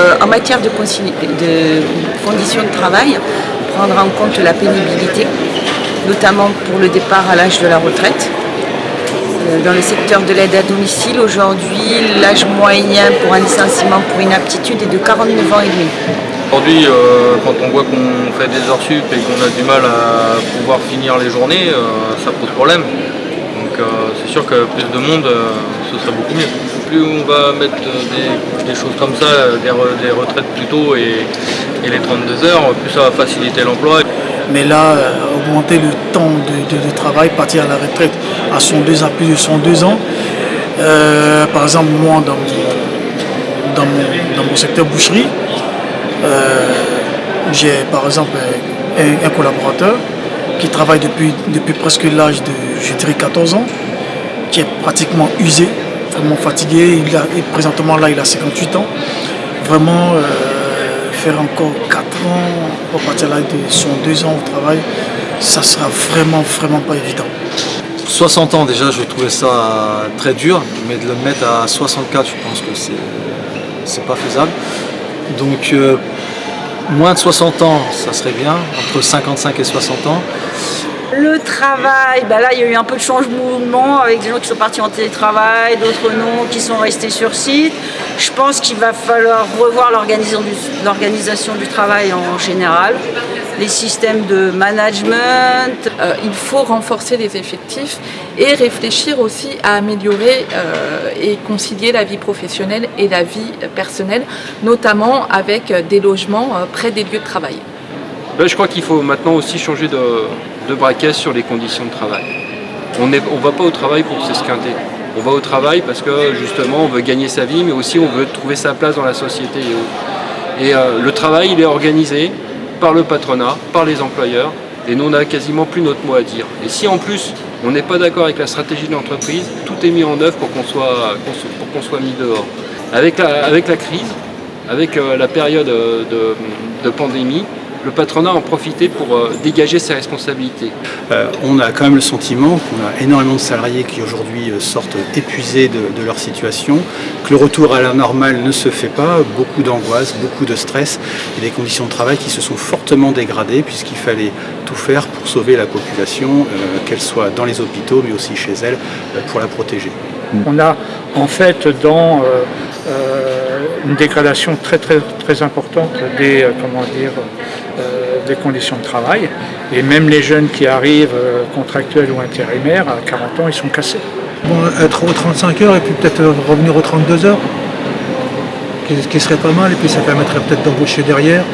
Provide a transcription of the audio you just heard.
euh, en matière de, conditions de travail, prendre en compte la pénibilité, notamment pour le départ à l'âge de la retraite. Euh, dans le secteur de l'aide à domicile, aujourd'hui, l'âge moyen pour un licenciement pour inaptitude est de 49 ans et demi. Aujourd'hui, euh, quand on voit qu'on fait des heures sup et qu'on a du mal à pouvoir finir les journées, ça pose problème. Donc c'est sûr que plus de monde, ce serait beaucoup mieux. Plus on va mettre des, choses comme ça, des, retraites plus tôt et, les 32 heures, plus ça va faciliter l'emploi. Mais là, euh, augmenter le temps de, travail, partir à la retraite à plus de 102 ans, euh, par exemple moi dans mon, secteur boucherie, euh, j'ai par exemple un, collaborateur qui travaille depuis, depuis presque l'âge de, je dirais, 14 ans, qui est pratiquement usé, vraiment fatigué. Il a, présentement, là, il a 58 ans. Vraiment, euh, faire encore 4 ans, pour partir là de son 2 ans au travail, ça sera vraiment, vraiment pas évident. 60 ans déjà, je trouvais ça très dur, mais de le mettre à 64, je pense que c'est pas faisable. Donc, euh, moins de 60 ans, ça serait bien, entre 55 et 60 ans. Le travail, bah là il y a eu un peu de changement avec des gens qui sont partis en télétravail, d'autres non, qui sont restés sur site. Je pense qu'il va falloir revoir l'organisation du, travail en général, les systèmes de management. Euh, il faut renforcer les effectifs et réfléchir aussi à améliorer euh, et concilier la vie professionnelle et la vie personnelle, notamment avec des logements euh, près des lieux de travail. je crois qu'il faut maintenant aussi changer de, de braquet sur les conditions de travail. On ne on va pas au travail pour s'esquinter. On va au travail parce que justement on veut gagner sa vie, mais aussi on veut trouver sa place dans la société. Et, euh, le travail il est organisé par le patronat, par les employeurs, et nous on a quasiment plus notre mot à dire. Et si en plus on n'est pas d'accord avec la stratégie de l'entreprise, tout est mis en œuvre pour qu'on soit, pour qu'on soit mis dehors. Avec la, avec la crise, avec euh, la période de pandémie, le patronat en profiter pour euh, dégager ses responsabilités. Euh, on a quand même le sentiment qu'on a énormément de salariés qui aujourd'hui euh, sortent épuisés de, leur situation, que le retour à la normale ne se fait pas, beaucoup d'angoisse, beaucoup de stress et des conditions de travail qui se sont fortement dégradées puisqu'il fallait tout faire pour sauver la population, qu'elle soit dans les hôpitaux mais aussi chez elle, pour la protéger. On a en fait dans une dégradation très très très importante des comment dire euh, des conditions de travail. Et même les jeunes qui arrivent euh, contractuels ou intérimaires, à 40 ans, ils sont cassés. être aux 35 heures et puis peut-être revenir aux 32 heures, ce qui serait pas mal, et puis ça permettrait peut-être d'embaucher derrière.